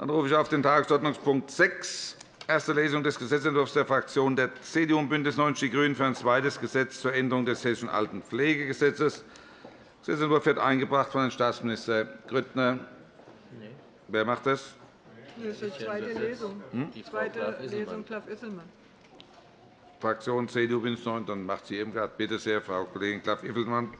Dann rufe ich auf den Tagesordnungspunkt 6, erste Lesung des Gesetzentwurfs der Fraktionen der CDU und BÜNDNIS 90 die GRÜNEN für ein zweites Gesetz zur Änderung des Hessischen Altenpflegegesetzes. Der Gesetzentwurf wird eingebracht von Herrn Staatsminister Grüttner. Wer macht das? Das ist die zweite Lesung. Hm? Die zweite Lesung, Klaff-Isselmann. Fraktion CDU, BÜNDNIS 90 dann macht sie eben gerade. Bitte sehr, Frau Kollegin Klaff-Isselmann.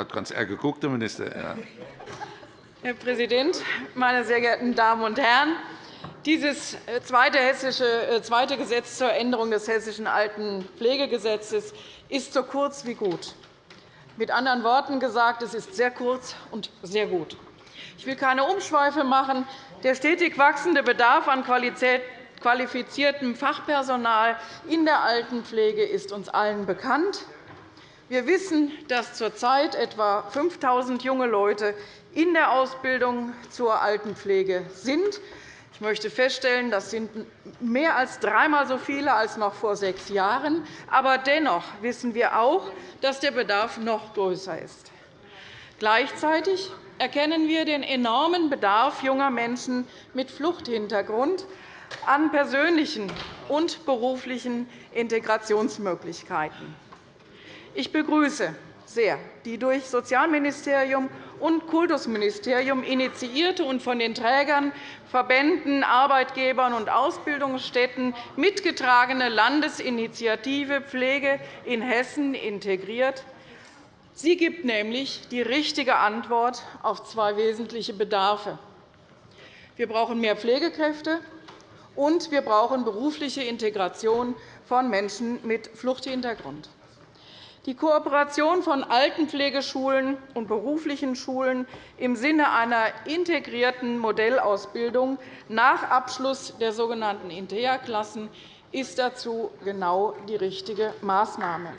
Hat ganz eher geguckt, der Minister. Ja. Herr Präsident, meine sehr geehrten Damen und Herren! Dieses äh, zweite, hessische, äh, zweite Gesetz zur Änderung des Hessischen Altenpflegegesetzes ist so kurz wie gut. Mit anderen Worten gesagt, es ist sehr kurz und sehr gut. Ich will keine Umschweife machen. Der stetig wachsende Bedarf an qualifiziertem Fachpersonal in der Altenpflege ist uns allen bekannt. Wir wissen, dass zurzeit etwa 5.000 junge Leute in der Ausbildung zur Altenpflege sind. Ich möchte feststellen, das sind mehr als dreimal so viele als noch vor sechs Jahren. Aber dennoch wissen wir auch, dass der Bedarf noch größer ist. Gleichzeitig erkennen wir den enormen Bedarf junger Menschen mit Fluchthintergrund an persönlichen und beruflichen Integrationsmöglichkeiten. Ich begrüße sehr die durch Sozialministerium und Kultusministerium initiierte und von den Trägern, Verbänden, Arbeitgebern und Ausbildungsstätten mitgetragene Landesinitiative Pflege in Hessen integriert. Sie gibt nämlich die richtige Antwort auf zwei wesentliche Bedarfe. Wir brauchen mehr Pflegekräfte, und wir brauchen berufliche Integration von Menschen mit Fluchthintergrund. Die Kooperation von Altenpflegeschulen und beruflichen Schulen im Sinne einer integrierten Modellausbildung nach Abschluss der sogenannten INTEA-Klassen ist dazu genau die richtige Maßnahme.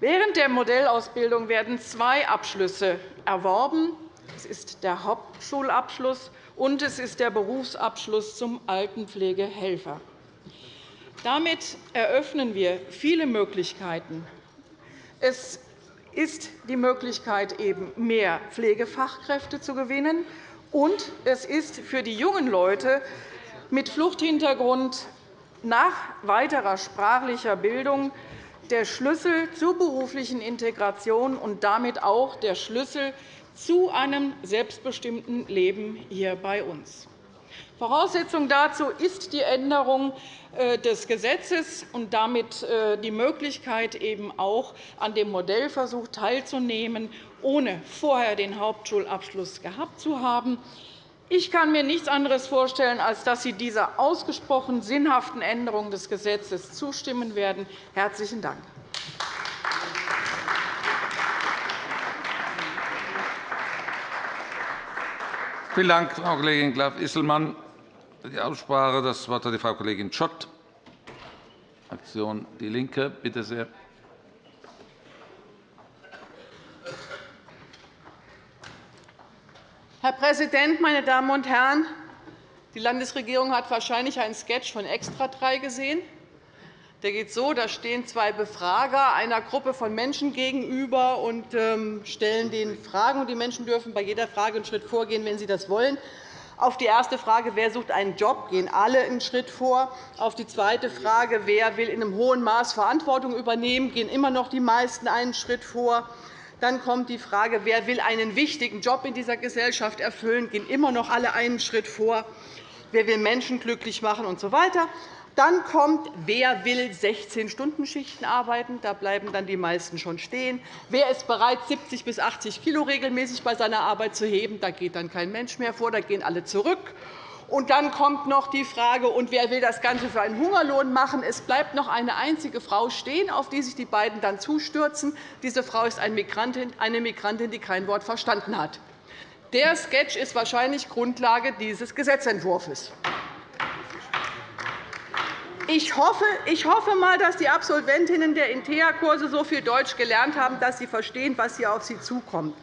Während der Modellausbildung werden zwei Abschlüsse erworben. Es ist der Hauptschulabschluss und es ist der Berufsabschluss zum Altenpflegehelfer. Damit eröffnen wir viele Möglichkeiten. Es ist die Möglichkeit, eben mehr Pflegefachkräfte zu gewinnen, und es ist für die jungen Leute mit Fluchthintergrund nach weiterer sprachlicher Bildung der Schlüssel zur beruflichen Integration und damit auch der Schlüssel zu einem selbstbestimmten Leben hier bei uns. Voraussetzung dazu ist die Änderung äh, des Gesetzes und damit äh, die Möglichkeit, eben auch an dem Modellversuch teilzunehmen, ohne vorher den Hauptschulabschluss gehabt zu haben. Ich kann mir nichts anderes vorstellen, als dass Sie dieser ausgesprochen sinnhaften Änderung des Gesetzes zustimmen werden. – Herzlichen Dank. Vielen Dank, Frau Kollegin Klaff-Isselmann. Für die Aussprache das Wort hat die Frau Kollegin Schott, Fraktion DIE LINKE. Bitte sehr. Herr Präsident, meine Damen und Herren! Die Landesregierung hat wahrscheinlich einen Sketch von Extra 3 gesehen. Der geht so, da stehen zwei Befrager einer Gruppe von Menschen gegenüber und ähm, stellen denen Fragen. Die Menschen dürfen bei jeder Frage einen Schritt vorgehen, wenn sie das wollen. Auf die erste Frage, wer sucht einen Job, gehen alle einen Schritt vor. Auf die zweite Frage, wer will in einem hohen Maß Verantwortung übernehmen, gehen immer noch die meisten einen Schritt vor. Dann kommt die Frage, wer will einen wichtigen Job in dieser Gesellschaft erfüllen, gehen immer noch alle einen Schritt vor. Wer will Menschen glücklich machen usw. So dann kommt, wer will 16-Stunden-Schichten arbeiten? Da bleiben dann die meisten schon stehen. Wer ist bereit, 70 bis 80 kg regelmäßig bei seiner Arbeit zu heben? Da geht dann kein Mensch mehr vor, da gehen alle zurück. Und dann kommt noch die Frage, und wer will das Ganze für einen Hungerlohn machen? Es bleibt noch eine einzige Frau stehen, auf die sich die beiden dann zustürzen. Diese Frau ist eine Migrantin, die kein Wort verstanden hat. Der Sketch ist wahrscheinlich Grundlage dieses Gesetzentwurfs. Ich hoffe, ich hoffe mal, dass die Absolventinnen der INTEA-Kurse so viel Deutsch gelernt haben, dass sie verstehen, was hier auf sie zukommt.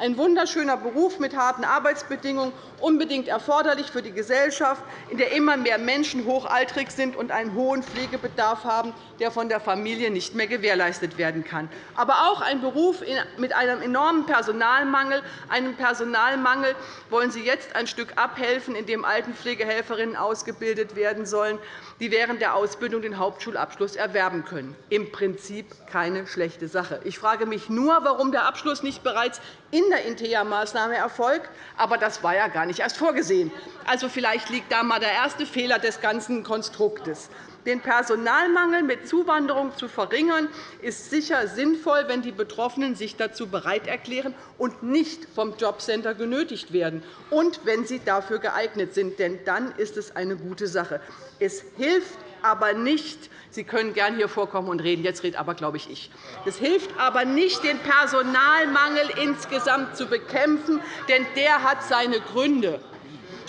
Ein wunderschöner Beruf mit harten Arbeitsbedingungen, unbedingt erforderlich für die Gesellschaft, in der immer mehr Menschen hochaltrig sind und einen hohen Pflegebedarf haben, der von der Familie nicht mehr gewährleistet werden kann. Aber auch ein Beruf mit einem enormen Personalmangel, einem Personalmangel wollen Sie jetzt ein Stück abhelfen, indem Altenpflegehelferinnen ausgebildet werden sollen, die während der Ausbildung den Hauptschulabschluss erwerben können. Im Prinzip keine schlechte Sache. Ich frage mich nur, warum der Abschluss nicht bereits in der Intea-Maßnahme erfolgt. Aber das war ja gar nicht erst vorgesehen. Also, vielleicht liegt da einmal der erste Fehler des ganzen Konstruktes. Den Personalmangel mit Zuwanderung zu verringern, ist sicher sinnvoll, wenn die Betroffenen sich dazu bereit erklären und nicht vom Jobcenter genötigt werden, und wenn sie dafür geeignet sind. Denn dann ist es eine gute Sache. Es hilft aber nicht, Sie können gern hier vorkommen und reden. Jetzt redet aber, glaube ich, ich. Es hilft aber nicht, den Personalmangel insgesamt zu bekämpfen, denn der hat seine Gründe.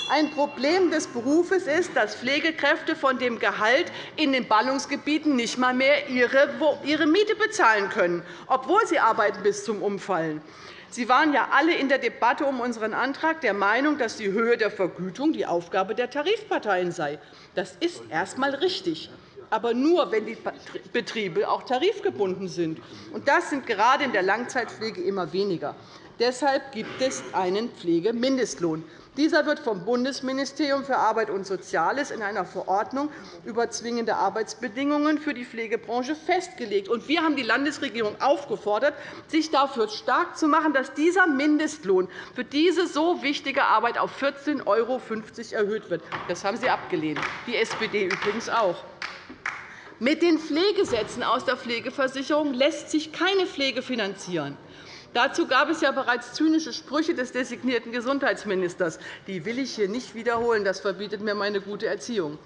Ein Problem des Berufes ist, dass Pflegekräfte von dem Gehalt in den Ballungsgebieten nicht einmal mehr ihre Miete bezahlen können, obwohl sie arbeiten bis zum Umfallen. Sie waren ja alle in der Debatte um unseren Antrag der Meinung, dass die Höhe der Vergütung die Aufgabe der Tarifparteien sei. Das ist erst einmal richtig aber nur, wenn die Betriebe auch tarifgebunden sind. Das sind gerade in der Langzeitpflege immer weniger. Deshalb gibt es einen Pflegemindestlohn. Dieser wird vom Bundesministerium für Arbeit und Soziales in einer Verordnung über zwingende Arbeitsbedingungen für die Pflegebranche festgelegt. Wir haben die Landesregierung aufgefordert, sich dafür stark zu machen, dass dieser Mindestlohn für diese so wichtige Arbeit auf 14,50 € erhöht wird. Das haben Sie abgelehnt, die SPD übrigens auch. Mit den Pflegesätzen aus der Pflegeversicherung lässt sich keine Pflege finanzieren. Dazu gab es ja bereits zynische Sprüche des designierten Gesundheitsministers. Die will ich hier nicht wiederholen. Das verbietet mir meine gute Erziehung.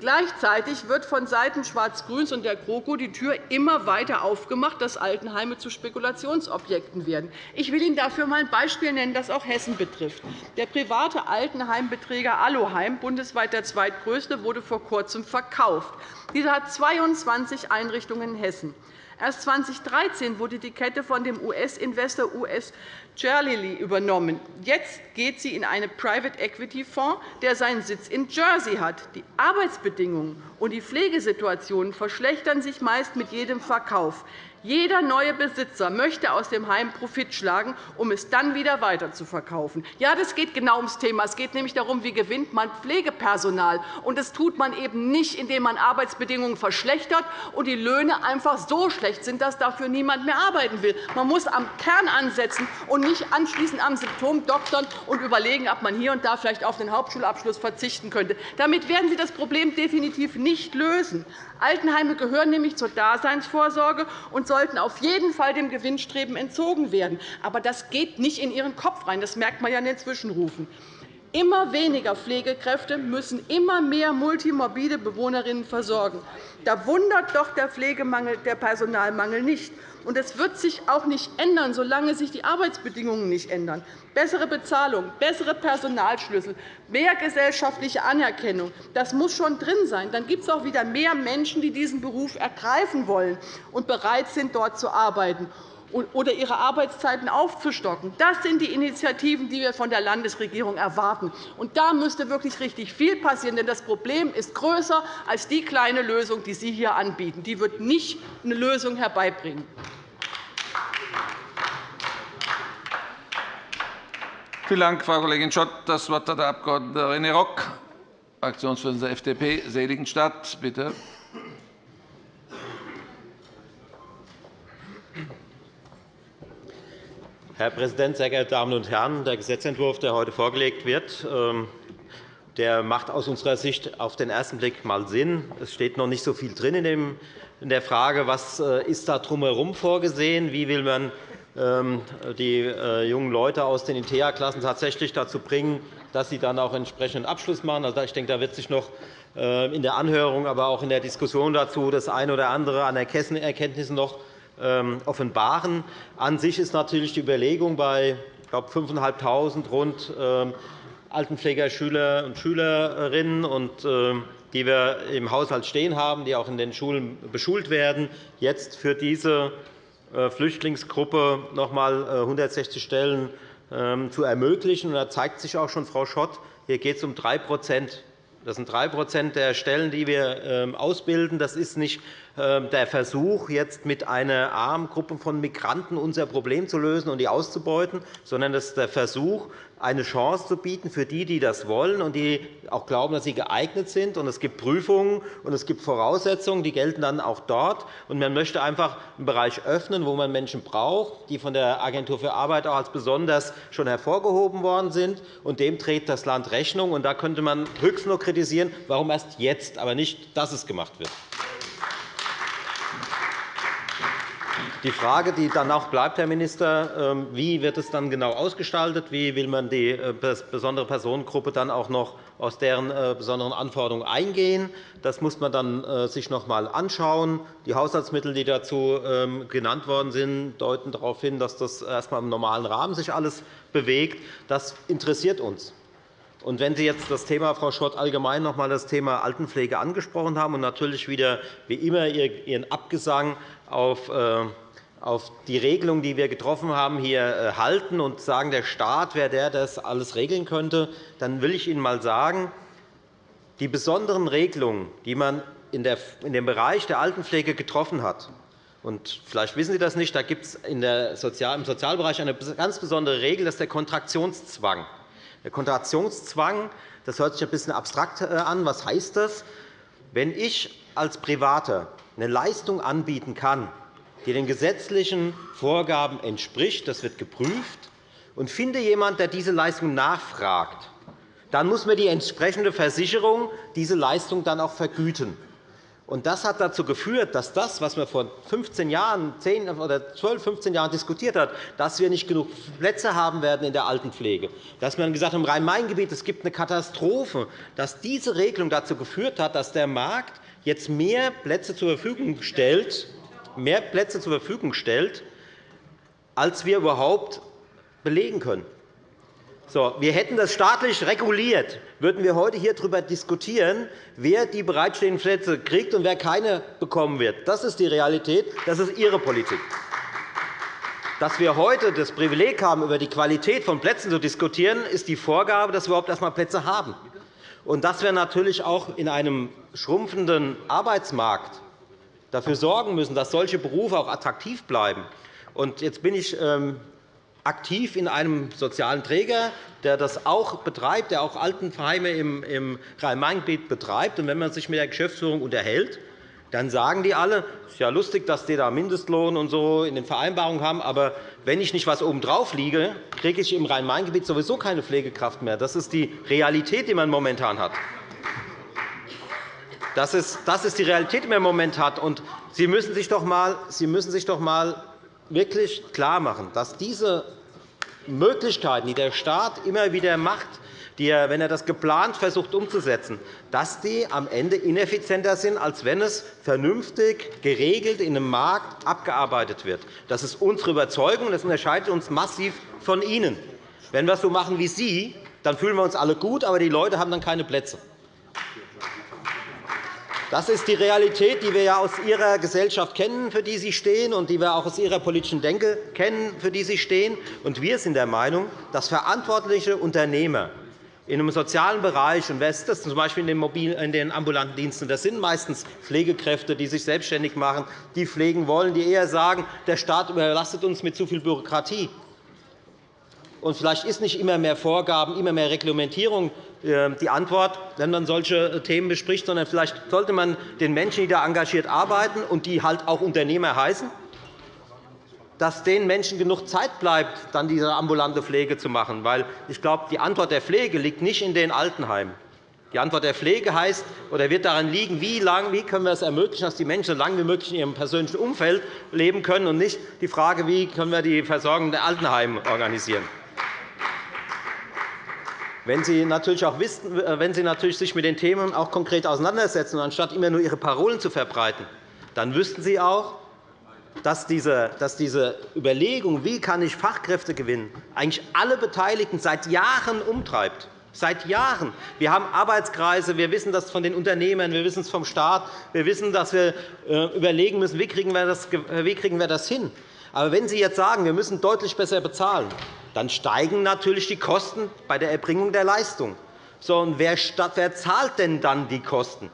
Gleichzeitig wird vonseiten Schwarz-Grüns und der GroKo die Tür immer weiter aufgemacht, dass Altenheime zu Spekulationsobjekten werden. Ich will Ihnen dafür einmal ein Beispiel nennen, das auch Hessen betrifft. Der private Altenheimbeträger Aloheim, bundesweit der zweitgrößte, wurde vor Kurzem verkauft. Dieser hat 22 Einrichtungen in Hessen. Erst 2013 wurde die Kette von dem US-Investor US Cherlily übernommen. Jetzt geht sie in einen Private-Equity-Fonds, der seinen Sitz in Jersey hat. Die Arbeitsbedingungen und die Pflegesituationen verschlechtern sich meist mit jedem Verkauf. Jeder neue Besitzer möchte aus dem Heim Profit schlagen, um es dann wieder weiterzuverkaufen. Ja, das geht genau ums Thema. Es geht nämlich darum, wie gewinnt man Pflegepersonal. Und das tut man eben nicht, indem man Arbeitsbedingungen verschlechtert und die Löhne einfach so schlecht sind, dass dafür niemand mehr arbeiten will. Man muss am Kern ansetzen und nicht anschließend am Symptom doktern und überlegen, ob man hier und da vielleicht auf den Hauptschulabschluss verzichten könnte. Damit werden Sie das Problem definitiv nicht lösen. Altenheime gehören nämlich zur Daseinsvorsorge und sollten auf jeden Fall dem Gewinnstreben entzogen werden. Aber das geht nicht in Ihren Kopf rein. Das merkt man ja in den Zwischenrufen. Immer weniger Pflegekräfte müssen immer mehr multimorbide Bewohnerinnen versorgen. Da wundert doch der Pflegemangel, der Personalmangel nicht. Und es wird sich auch nicht ändern, solange sich die Arbeitsbedingungen nicht ändern. Bessere Bezahlung, bessere Personalschlüssel, mehr gesellschaftliche Anerkennung, das muss schon drin sein. Dann gibt es auch wieder mehr Menschen, die diesen Beruf ergreifen wollen und bereit sind, dort zu arbeiten oder ihre Arbeitszeiten aufzustocken. Das sind die Initiativen, die wir von der Landesregierung erwarten. Und da müsste wirklich richtig viel passieren, denn das Problem ist größer als die kleine Lösung, die Sie hier anbieten. Die wird nicht eine Lösung herbeibringen. Vielen Dank, Frau Kollegin Schott. Das Wort hat der Abg. René Rock, Fraktionsvorsitzender der FDP, Seligenstadt. Bitte. Herr Präsident, sehr geehrte Damen und Herren! Der Gesetzentwurf, der heute vorgelegt wird, ähm, der macht aus unserer Sicht auf den ersten Blick mal Sinn. Es steht noch nicht so viel drin in der Frage, was äh, ist da drumherum vorgesehen, wie will man ähm, die äh, jungen Leute aus den InteA-Klassen tatsächlich dazu bringen, dass sie dann auch entsprechenden Abschluss machen. Also, ich denke, da wird sich noch äh, in der Anhörung, aber auch in der Diskussion dazu das eine oder andere an Erkenntnissen noch offenbaren. An sich ist natürlich die Überlegung bei 5.500 rund ähm, Altenpflegerschüler und Schülerinnen, ähm, die wir im Haushalt stehen haben, die auch in den Schulen beschult werden, jetzt für diese äh, Flüchtlingsgruppe noch einmal 160 äh, Stellen ähm, zu ermöglichen. Da zeigt sich auch schon, Frau Schott, hier geht es um 3% das sind 3% der Stellen, die wir ähm, ausbilden. Das ist nicht ähm, der Versuch, jetzt mit einer armen Gruppe von Migranten unser Problem zu lösen und die auszubeuten, sondern das ist der Versuch, eine Chance zu bieten für die, die das wollen und die auch glauben, dass sie geeignet sind. es gibt Prüfungen und es gibt Voraussetzungen, die gelten dann auch dort. man möchte einfach einen Bereich öffnen, wo man Menschen braucht, die von der Agentur für Arbeit auch als besonders schon hervorgehoben worden sind. Und dem trägt das Land Rechnung. da könnte man höchstens nur kritisieren, warum erst jetzt, aber nicht, dass es gemacht wird. Die Frage, die dann auch bleibt, Herr Minister, ähm, wie wird es dann genau ausgestaltet? Wie will man die äh, besondere Personengruppe dann auch noch aus deren äh, besonderen Anforderungen eingehen? Das muss man dann äh, sich noch einmal anschauen. Die Haushaltsmittel, die dazu ähm, genannt worden sind, deuten darauf hin, dass das erst einmal im normalen Rahmen sich alles bewegt. Das interessiert uns. Und wenn Sie jetzt das Thema, Frau Schott, allgemein noch einmal das Thema Altenpflege angesprochen haben und natürlich wieder wie immer Ihren Abgesang auf auf die Regelung, die wir getroffen haben, hier äh, halten und sagen, der Staat wäre der, der das alles regeln könnte, dann will ich Ihnen einmal sagen, die besonderen Regelungen, die man in dem Bereich der Altenpflege getroffen hat, und vielleicht wissen Sie das nicht, da gibt es im Sozialbereich eine ganz besondere Regel, das ist der Kontraktionszwang. Der Kontraktionszwang das hört sich ein bisschen abstrakt äh, an. Was heißt das? Wenn ich als Privater eine Leistung anbieten kann, die den gesetzlichen Vorgaben entspricht. Das wird geprüft. Und finde jemand, der diese Leistung nachfragt, dann muss mir die entsprechende Versicherung diese Leistung dann auch vergüten. Das hat dazu geführt, dass das, was man vor 15 Jahren, 10 oder 12, 15 Jahren diskutiert hat, dass wir nicht genug Plätze haben werden in der Altenpflege, dass man gesagt hat, im Rhein-Main-Gebiet es gibt eine Katastrophe, dass diese Regelung dazu geführt hat, dass der Markt jetzt mehr Plätze zur Verfügung stellt, mehr Plätze zur Verfügung stellt, als wir überhaupt belegen können. So, wir hätten das staatlich reguliert, würden wir heute hier darüber diskutieren, wer die bereitstehenden Plätze kriegt und wer keine bekommen wird. Das ist die Realität, das ist Ihre Politik. Dass wir heute das Privileg haben, über die Qualität von Plätzen zu diskutieren, ist die Vorgabe, dass wir überhaupt erst einmal Plätze haben. Und dass wir natürlich auch in einem schrumpfenden Arbeitsmarkt dafür sorgen müssen, dass solche Berufe auch attraktiv bleiben. Jetzt bin ich ähm, aktiv in einem sozialen Träger, der das auch betreibt, der auch Altenheime im Rhein-Main-Gebiet betreibt. wenn man sich mit der Geschäftsführung unterhält, dann sagen die alle, es ist ja lustig, dass die da Mindestlohn und so in den Vereinbarungen haben, aber wenn ich nicht was obendrauf liege, kriege ich im Rhein-Main-Gebiet sowieso keine Pflegekraft mehr. Das ist die Realität, die man momentan hat. Das ist, das ist die Realität, die man im Moment hat. Und Sie müssen sich doch einmal, Sie müssen sich doch einmal wirklich klarmachen, dass diese Möglichkeiten, die der Staat immer wieder macht, die er, wenn er das geplant versucht umzusetzen, dass die am Ende ineffizienter sind, als wenn es vernünftig geregelt in einem Markt abgearbeitet wird. Das ist unsere Überzeugung, und das unterscheidet uns massiv von Ihnen. Wenn wir es so machen wie Sie, dann fühlen wir uns alle gut, aber die Leute haben dann keine Plätze. Das ist die Realität, die wir ja aus Ihrer Gesellschaft kennen, für die Sie stehen, und die wir auch aus Ihrer politischen Denke kennen, für die Sie stehen. Und wir sind der Meinung, dass verantwortliche Unternehmer in einem sozialen Bereich, und wer ist das? z. B. in den ambulanten Diensten, das sind meistens Pflegekräfte, die sich selbstständig machen, die pflegen wollen, die eher sagen, der Staat überlastet uns mit zu viel Bürokratie. Und vielleicht ist nicht immer mehr Vorgaben, immer mehr Reglementierung äh, die Antwort, wenn man solche Themen bespricht, sondern vielleicht sollte man den Menschen, die da engagiert arbeiten und die halt auch Unternehmer heißen, dass den Menschen genug Zeit bleibt, dann diese ambulante Pflege zu machen. Weil ich glaube, die Antwort der Pflege liegt nicht in den Altenheimen. Die Antwort der Pflege heißt oder wird daran liegen, wie, lang, wie können wir es ermöglichen, dass die Menschen so lange wie möglich in ihrem persönlichen Umfeld leben können, und nicht die Frage, wie können wir die Versorgung der Altenheime organisieren. Wenn Sie natürlich auch wissen, äh, wenn Sie natürlich sich mit den Themen auch konkret auseinandersetzen, anstatt immer nur Ihre Parolen zu verbreiten, dann wüssten Sie auch, dass diese, Überlegung, wie kann ich Fachkräfte gewinnen, eigentlich alle Beteiligten seit Jahren umtreibt. Seit Jahren. Wir haben Arbeitskreise, wir wissen das von den Unternehmern, wir wissen es vom Staat, wir wissen, dass wir äh, überlegen müssen, wie kriegen wir das, wie kriegen wir das hin. Aber wenn Sie jetzt sagen, wir müssen deutlich besser bezahlen, dann steigen natürlich die Kosten bei der Erbringung der Leistung. So, und wer, wer zahlt denn dann die Kosten?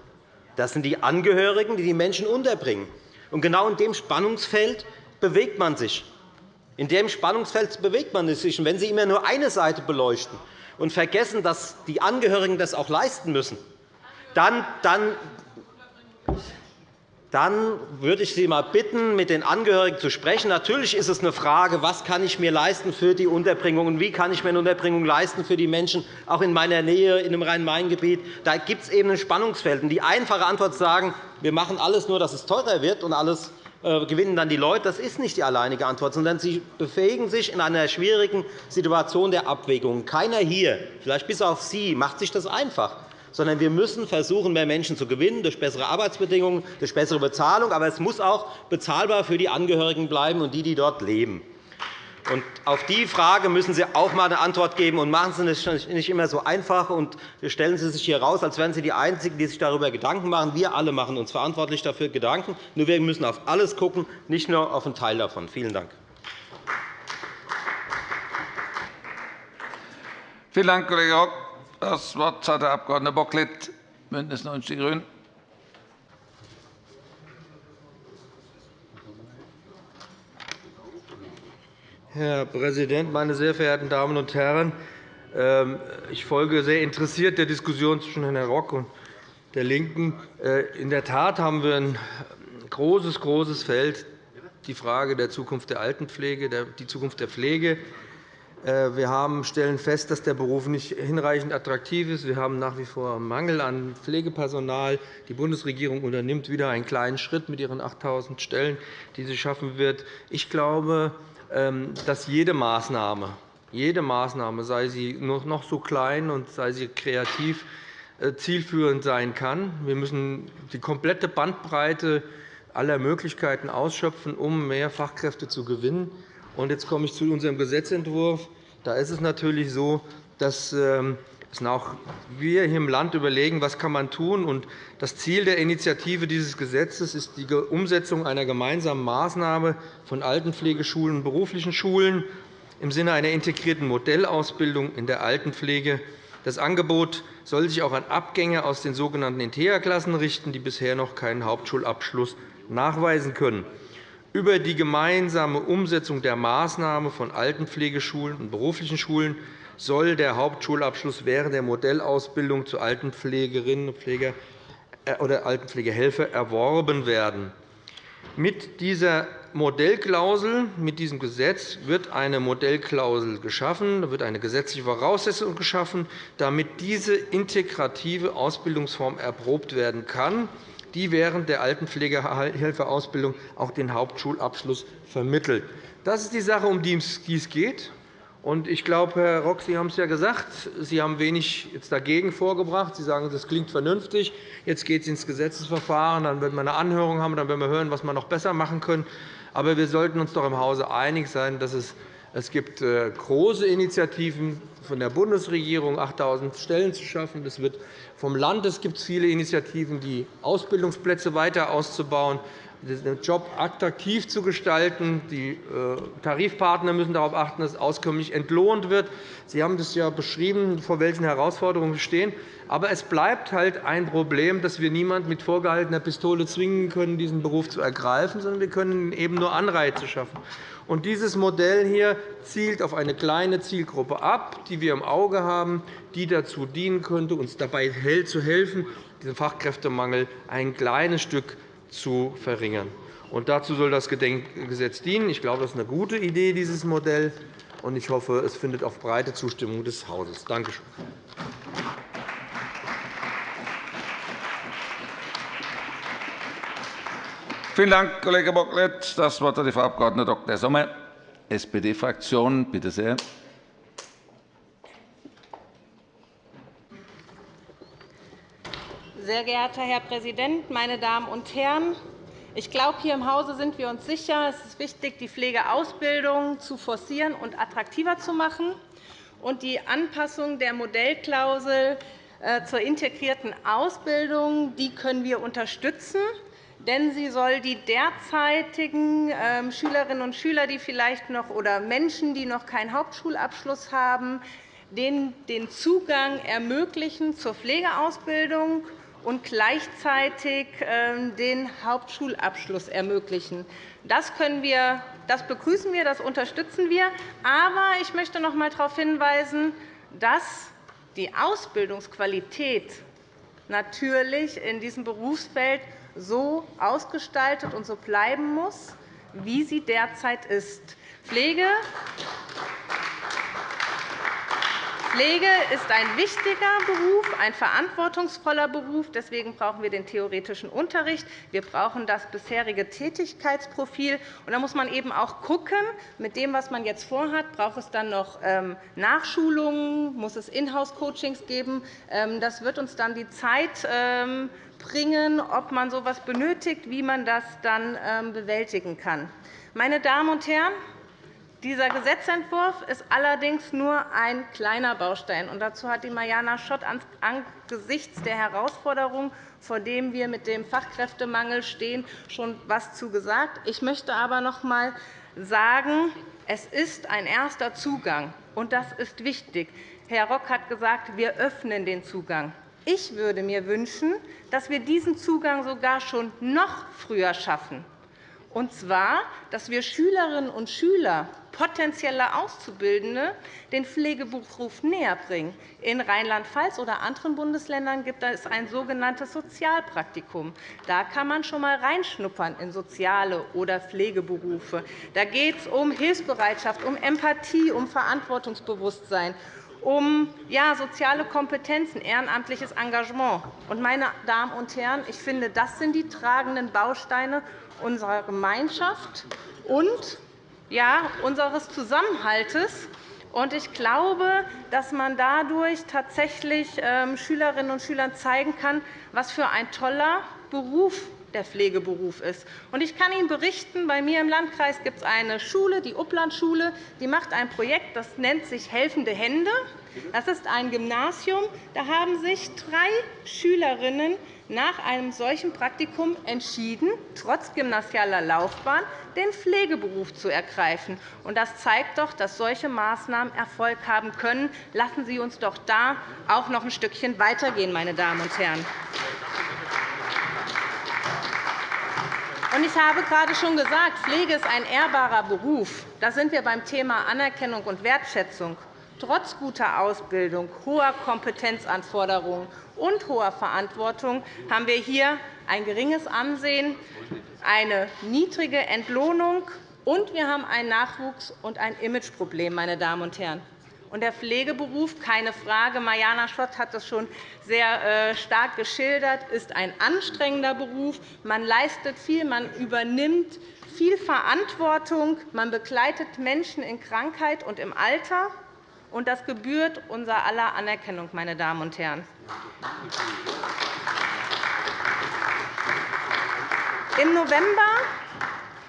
Das sind die Angehörigen, die die Menschen unterbringen. Und genau in dem Spannungsfeld bewegt man sich. In dem Spannungsfeld bewegt man sich. Und wenn Sie immer nur eine Seite beleuchten und vergessen, dass die Angehörigen das auch leisten müssen, dann, dann dann würde ich Sie einmal bitten, mit den Angehörigen zu sprechen. Natürlich ist es eine Frage, was kann ich mir leisten für die Unterbringung und wie kann ich mir eine Unterbringung leisten für die Menschen, auch in meiner Nähe, in dem Rhein-Main-Gebiet. Da gibt es eben ein Spannungsfeld. Die einfache Antwort zu sagen, wir machen alles nur, dass es teurer wird und alles äh, gewinnen dann die Leute, das ist nicht die alleinige Antwort, sondern Sie befähigen sich in einer schwierigen Situation der Abwägung. Keiner hier, vielleicht bis auf Sie, macht sich das einfach sondern wir müssen versuchen, mehr Menschen zu gewinnen durch bessere Arbeitsbedingungen, durch bessere Bezahlung. Aber es muss auch bezahlbar für die Angehörigen bleiben und die, die dort leben. Und auf die Frage müssen Sie auch einmal eine Antwort geben. Und machen Sie es nicht immer so einfach und stellen Sie sich hier heraus, als wären Sie die Einzigen, die sich darüber Gedanken machen. Wir alle machen uns verantwortlich dafür Gedanken. Nur wir müssen auf alles schauen, nicht nur auf einen Teil davon. Vielen Dank. Vielen Dank, Kollege Rock. Das Wort hat der Abg. Bocklet, BÜNDNIS 90 die GRÜNEN. Herr Präsident, meine sehr verehrten Damen und Herren! Ähm, ich folge sehr interessiert der Diskussion zwischen Herrn Rock und der LINKEN. Äh, in der Tat haben wir ein großes, großes Feld, die Frage der Zukunft der Altenpflege, die Zukunft der Pflege, wir haben, stellen fest, dass der Beruf nicht hinreichend attraktiv ist. Wir haben nach wie vor Mangel an Pflegepersonal. Die Bundesregierung unternimmt wieder einen kleinen Schritt mit ihren 8.000 Stellen, die sie schaffen wird. Ich glaube, ähm, dass jede Maßnahme, jede Maßnahme, sei sie noch so klein und sei sie kreativ, äh, zielführend sein kann. Wir müssen die komplette Bandbreite aller Möglichkeiten ausschöpfen, um mehr Fachkräfte zu gewinnen. Jetzt komme ich zu unserem Gesetzentwurf. Da ist es natürlich so, dass ähm, auch wir hier im Land überlegen, was kann man tun kann. Das Ziel der Initiative dieses Gesetzes ist die Umsetzung einer gemeinsamen Maßnahme von Altenpflegeschulen und beruflichen Schulen im Sinne einer integrierten Modellausbildung in der Altenpflege. Das Angebot soll sich auch an Abgänger aus den sogenannten Integra-Klassen richten, die bisher noch keinen Hauptschulabschluss nachweisen können. Über die gemeinsame Umsetzung der Maßnahme von Altenpflegeschulen und beruflichen Schulen soll der Hauptschulabschluss während der Modellausbildung zu Altenpflegerinnen äh, oder Altenpflegehelfer erworben werden. Mit dieser Modellklausel, mit diesem Gesetz wird eine Modellklausel geschaffen, wird eine gesetzliche Voraussetzung geschaffen, damit diese integrative Ausbildungsform erprobt werden kann die während der Altenpflegehelferausbildung auch den Hauptschulabschluss vermittelt. Das ist die Sache, um die es geht. Ich glaube, Herr Rock, Sie haben es ja gesagt, Sie haben wenig dagegen vorgebracht. Sie sagen, das klingt vernünftig. Jetzt geht es ins Gesetzesverfahren. Dann werden wir eine Anhörung haben. Dann werden wir hören, was wir noch besser machen können. Aber wir sollten uns doch im Hause einig sein, dass es es gibt äh, große Initiativen von der Bundesregierung, 8.000 Stellen zu schaffen. Es wird vom Land es gibt viele Initiativen, die Ausbildungsplätze weiter auszubauen, den Job attraktiv zu gestalten. Die äh, Tarifpartner müssen darauf achten, dass auskömmlich entlohnt wird. Sie haben das ja beschrieben, vor welchen Herausforderungen wir stehen. Aber es bleibt halt ein Problem, dass wir niemanden mit vorgehaltener Pistole zwingen können, diesen Beruf zu ergreifen, sondern wir können eben nur Anreize schaffen. Und dieses Modell hier zielt auf eine kleine Zielgruppe ab, die wir im Auge haben, die dazu dienen könnte, uns dabei zu helfen, diesen Fachkräftemangel ein kleines Stück zu verringern. Und dazu soll das Gesetz dienen. Ich glaube, das ist eine gute Idee, dieses Modell. Und ich hoffe, es findet auch breite Zustimmung des Hauses. Danke schön. Vielen Dank, Kollege Bocklet. Das Wort hat Frau Abg. Dr. Sommer, SPD-Fraktion. Bitte sehr. Sehr geehrter Herr Präsident, meine Damen und Herren! Ich glaube, hier im Hause sind wir uns sicher, es ist wichtig, die Pflegeausbildung zu forcieren und attraktiver zu machen. Und die Anpassung der Modellklausel äh, zur integrierten Ausbildung die können wir unterstützen. denn sie soll die derzeitigen ähm, Schülerinnen und Schüler, die vielleicht noch oder Menschen, die noch keinen Hauptschulabschluss haben, den Zugang ermöglichen zur Pflegeausbildung und gleichzeitig ähm, den Hauptschulabschluss ermöglichen. Das, können wir, das begrüßen wir, das unterstützen wir. Aber ich möchte noch einmal darauf hinweisen, dass die Ausbildungsqualität natürlich in diesem Berufsfeld so ausgestaltet und so bleiben muss, wie sie derzeit ist. Pflege Pflege ist ein wichtiger Beruf, ein verantwortungsvoller Beruf. Deswegen brauchen wir den theoretischen Unterricht. Wir brauchen das bisherige Tätigkeitsprofil. Und da muss man eben auch schauen, mit dem, was man jetzt vorhat, braucht es dann noch ähm, Nachschulungen, muss es Inhouse-Coachings geben. Ähm, das wird uns dann die Zeit ähm, bringen, ob man so etwas benötigt, wie man das dann bewältigen kann. Meine Damen und Herren, dieser Gesetzentwurf ist allerdings nur ein kleiner Baustein. Und dazu hat die Mariana Schott angesichts der Herausforderungen, vor denen wir mit dem Fachkräftemangel stehen, schon etwas zu gesagt. Ich möchte aber noch einmal sagen, es ist ein erster Zugang, und das ist wichtig. Herr Rock hat gesagt, wir öffnen den Zugang. Ich würde mir wünschen, dass wir diesen Zugang sogar schon noch früher schaffen und zwar, dass wir Schülerinnen und Schüler, potenzielle Auszubildende, den Pflegeberuf näherbringen. In Rheinland-Pfalz oder anderen Bundesländern gibt es ein sogenanntes Sozialpraktikum. Da kann man schon einmal reinschnuppern in soziale oder Pflegeberufe. Da geht es um Hilfsbereitschaft, um Empathie, um Verantwortungsbewusstsein um ja, soziale Kompetenzen, ehrenamtliches Engagement. meine Damen und Herren, ich finde, das sind die tragenden Bausteine unserer Gemeinschaft und ja, unseres Zusammenhalts. Ich glaube, dass man dadurch tatsächlich ähm, Schülerinnen und Schülern zeigen kann, was für ein toller Beruf der Pflegeberuf ist. Ich kann Ihnen berichten, bei mir im Landkreis gibt es eine Schule, die Upplandschule, die macht ein Projekt, das nennt sich Helfende Hände. Das ist ein Gymnasium. Da haben sich drei Schülerinnen nach einem solchen Praktikum entschieden, trotz gymnasialer Laufbahn den Pflegeberuf zu ergreifen. Das zeigt doch, dass solche Maßnahmen Erfolg haben können. Lassen Sie uns doch da auch noch ein Stückchen weitergehen, meine Damen und Herren. Ich habe gerade schon gesagt, Pflege ist ein ehrbarer Beruf. Da sind wir beim Thema Anerkennung und Wertschätzung. Trotz guter Ausbildung, hoher Kompetenzanforderungen und hoher Verantwortung haben wir hier ein geringes Ansehen, eine niedrige Entlohnung, und wir haben ein Nachwuchs- und ein Imageproblem. Meine Damen und Herren. Und der Pflegeberuf, keine Frage, Mariana Schott hat das schon sehr äh, stark geschildert, ist ein anstrengender Beruf. Man leistet viel, man übernimmt viel Verantwortung, man begleitet Menschen in Krankheit und im Alter und das gebührt unser aller Anerkennung, meine Damen und Herren. Im November,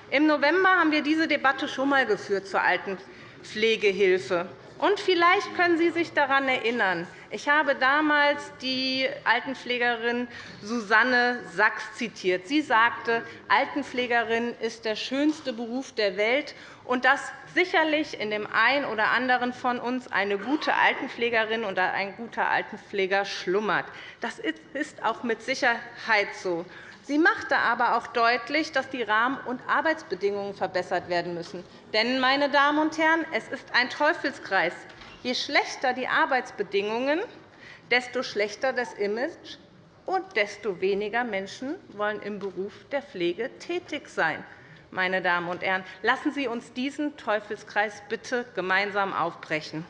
Im November haben wir diese Debatte schon einmal geführt zur Altenpflegehilfe. Und vielleicht können Sie sich daran erinnern. Ich habe damals die Altenpflegerin Susanne Sachs zitiert. Sie sagte, Altenpflegerin ist der schönste Beruf der Welt und dass sicherlich in dem einen oder anderen von uns eine gute Altenpflegerin oder ein guter Altenpfleger schlummert. Das ist auch mit Sicherheit so. Sie machte aber auch deutlich, dass die Rahmen- und Arbeitsbedingungen verbessert werden müssen. Denn, meine Damen und Herren, es ist ein Teufelskreis. Je schlechter die Arbeitsbedingungen, desto schlechter das Image und desto weniger Menschen wollen im Beruf der Pflege tätig sein meine Damen und Herren. Lassen Sie uns diesen Teufelskreis bitte gemeinsam aufbrechen.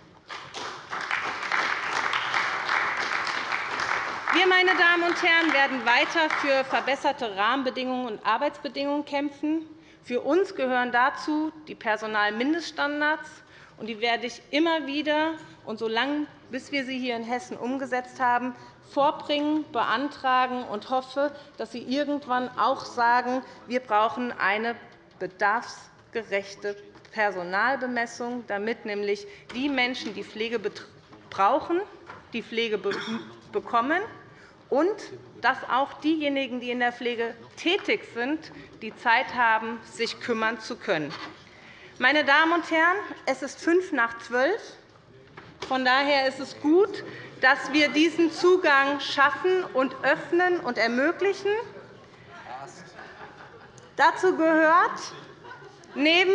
Wir, meine Damen und Herren, werden weiter für verbesserte Rahmenbedingungen und Arbeitsbedingungen kämpfen. Für uns gehören dazu die Personalmindeststandards. Und die werde ich immer wieder und so lange, bis wir sie hier in Hessen umgesetzt haben, vorbringen, beantragen und hoffe, dass Sie irgendwann auch sagen, wir brauchen eine bedarfsgerechte Personalbemessung, damit nämlich die Menschen, die Pflege brauchen, die Pflege bekommen und dass auch diejenigen, die in der Pflege tätig sind, die Zeit haben, sich kümmern zu können. Meine Damen und Herren, es ist fünf nach zwölf. Von daher ist es gut, dass wir diesen Zugang schaffen und öffnen und ermöglichen. Dazu gehört neben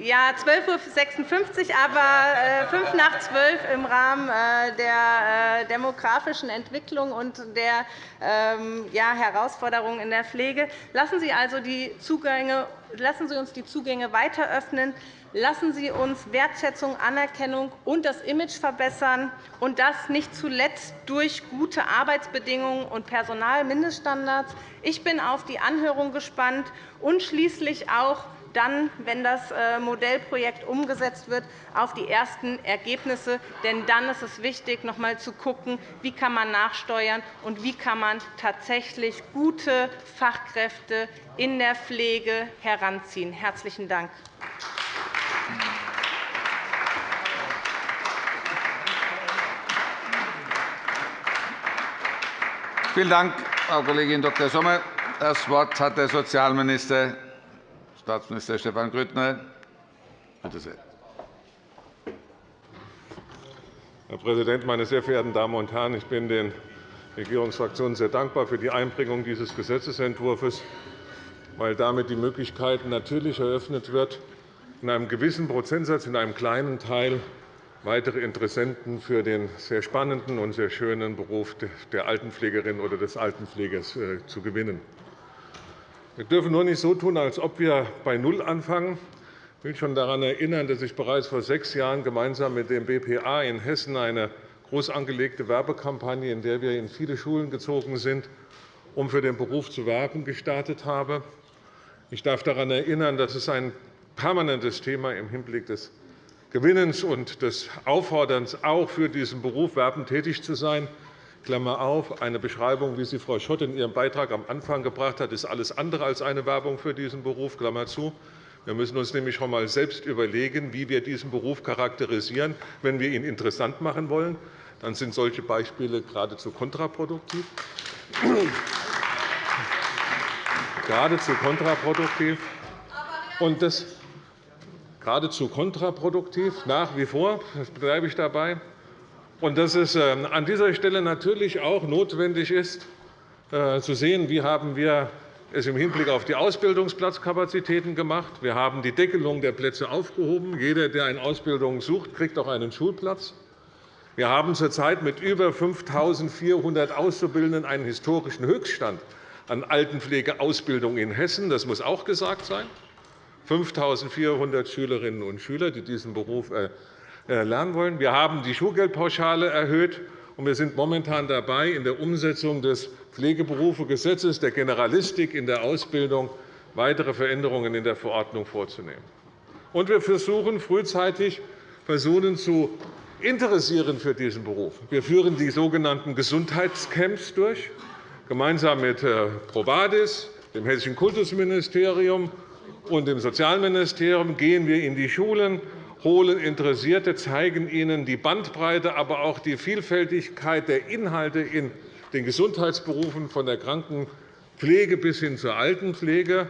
ja, 12.56 Uhr, aber äh, fünf nach zwölf im Rahmen äh, der äh, demografischen Entwicklung und der ähm, Herausforderungen in der Pflege. Lassen Sie also die Zugänge, lassen Sie uns die Zugänge weiter öffnen. Lassen Sie uns Wertschätzung, Anerkennung und das Image verbessern, und das nicht zuletzt durch gute Arbeitsbedingungen und Personalmindeststandards. Ich bin auf die Anhörung gespannt und schließlich auch dann, wenn das äh, Modellprojekt umgesetzt wird, auf die ersten Ergebnisse. Denn dann ist es wichtig, noch einmal zu schauen, wie kann man nachsteuern und wie kann man tatsächlich gute Fachkräfte in der Pflege heranziehen. Herzlichen Dank. Vielen Dank, Frau Kollegin Dr. Sommer. Das Wort hat der Sozialminister Staatsminister Stefan Grüttner. Bitte sehr. Herr Präsident, meine sehr verehrten Damen und Herren! Ich bin den Regierungsfraktionen sehr dankbar für die Einbringung dieses Gesetzentwurfs, weil damit die Möglichkeit natürlich eröffnet wird, in einem gewissen Prozentsatz, in einem kleinen Teil weitere Interessenten für den sehr spannenden und sehr schönen Beruf der Altenpflegerin oder des Altenpflegers äh, zu gewinnen. Wir dürfen nur nicht so tun, als ob wir bei Null anfangen. Ich will schon daran erinnern, dass ich bereits vor sechs Jahren gemeinsam mit dem BPA in Hessen eine groß angelegte Werbekampagne, in der wir in viele Schulen gezogen sind, um für den Beruf zu werben, gestartet habe. Ich darf daran erinnern, dass es ein permanentes Thema im Hinblick des Gewinnens und des Aufforderns auch für diesen Beruf werben tätig zu sein Klammer auf, eine Beschreibung, wie sie Frau Schott in ihrem Beitrag am Anfang gebracht hat, ist alles andere als eine Werbung für diesen Beruf. Klammer zu. Wir müssen uns nämlich schon einmal selbst überlegen, wie wir diesen Beruf charakterisieren. Wenn wir ihn interessant machen wollen, dann sind solche Beispiele geradezu kontraproduktiv. geradezu kontraproduktiv. Und das geradezu kontraproduktiv nach wie vor, das bleibe ich dabei, und dass es ähm, an dieser Stelle natürlich auch notwendig ist, äh, zu sehen, wie haben wir es im Hinblick auf die Ausbildungsplatzkapazitäten gemacht. Wir haben die Deckelung der Plätze aufgehoben. Jeder, der eine Ausbildung sucht, kriegt auch einen Schulplatz. Wir haben zurzeit mit über 5.400 Auszubildenden einen historischen Höchststand an Altenpflegeausbildung in Hessen. Das muss auch gesagt sein. 5.400 Schülerinnen und Schüler, die diesen Beruf äh, äh, lernen wollen. Wir haben die Schulgeldpauschale erhöht, und wir sind momentan dabei, in der Umsetzung des Pflegeberufegesetzes, der Generalistik in der Ausbildung, weitere Veränderungen in der Verordnung vorzunehmen. Und wir versuchen frühzeitig, Personen zu interessieren für diesen Beruf. Wir führen die sogenannten Gesundheitscamps durch. Gemeinsam mit äh, Provadis, dem Hessischen Kultusministerium und dem Sozialministerium gehen wir in die Schulen holen Interessierte, zeigen ihnen die Bandbreite, aber auch die Vielfältigkeit der Inhalte in den Gesundheitsberufen, von der Krankenpflege bis hin zur Altenpflege.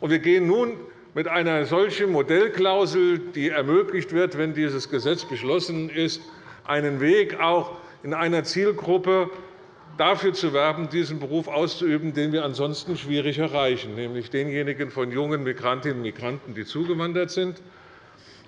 Wir gehen nun mit einer solchen Modellklausel, die ermöglicht wird, wenn dieses Gesetz beschlossen ist, einen Weg auch in einer Zielgruppe dafür zu werben, diesen Beruf auszuüben, den wir ansonsten schwierig erreichen, nämlich denjenigen von jungen Migrantinnen und Migranten, die zugewandert sind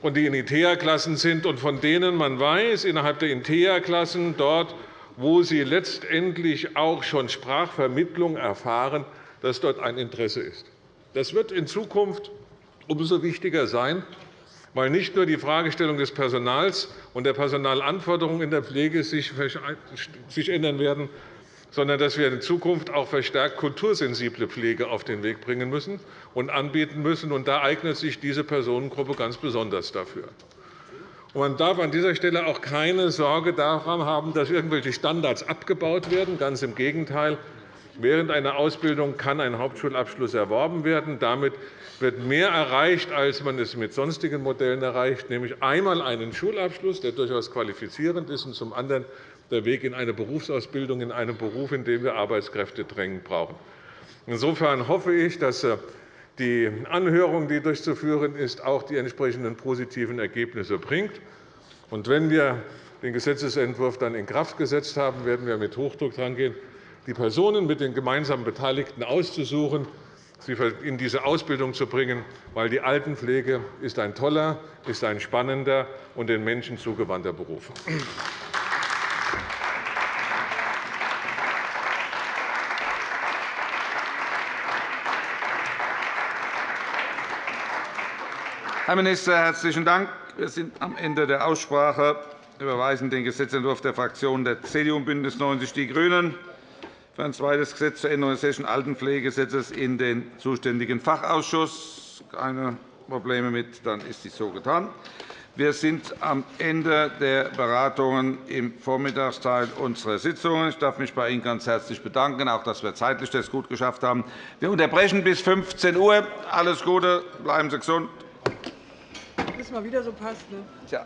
und die in ITEA-Klassen sind und von denen man weiß, innerhalb der ITEA-Klassen, dort, wo sie letztendlich auch schon Sprachvermittlung erfahren, dass dort ein Interesse ist. Das wird in Zukunft umso wichtiger sein, weil nicht nur die Fragestellung des Personals und der Personalanforderungen in der Pflege sich ändern werden, sondern dass wir in Zukunft auch verstärkt kultursensible Pflege auf den Weg bringen müssen und anbieten müssen. Und da eignet sich diese Personengruppe ganz besonders dafür. Man darf an dieser Stelle auch keine Sorge daran haben, dass irgendwelche Standards abgebaut werden. Ganz im Gegenteil. Während einer Ausbildung kann ein Hauptschulabschluss erworben werden. Damit wird mehr erreicht, als man es mit sonstigen Modellen erreicht, nämlich einmal einen Schulabschluss, der durchaus qualifizierend ist, und zum anderen der Weg in eine Berufsausbildung, in einen Beruf, in dem wir Arbeitskräfte drängend brauchen. Insofern hoffe ich, dass äh, die Anhörung, die durchzuführen ist, auch die entsprechenden positiven Ergebnisse bringt. Und wenn wir den Gesetzentwurf dann in Kraft gesetzt haben, werden wir mit Hochdruck herangehen, die Personen mit den gemeinsamen Beteiligten auszusuchen, sie in diese Ausbildung zu bringen, weil die Altenpflege ist ein toller, ist ein spannender und den Menschen zugewandter Beruf. Herr Minister, herzlichen Dank. Wir sind am Ende der Aussprache. Wir überweisen den Gesetzentwurf der Fraktionen der CDU und BÜNDNIS 90 die GRÜNEN für ein zweites Gesetz zur Änderung des Hessischen Altenpflegegesetzes in den zuständigen Fachausschuss. Keine Probleme mit, dann ist dies so getan. Wir sind am Ende der Beratungen im Vormittagsteil unserer Sitzung. Ich darf mich bei Ihnen ganz herzlich bedanken, auch dass wir zeitlich das gut geschafft haben. Wir unterbrechen bis 15 Uhr. Alles Gute, bleiben Sie gesund das mal wieder so passt. Ne? Tja.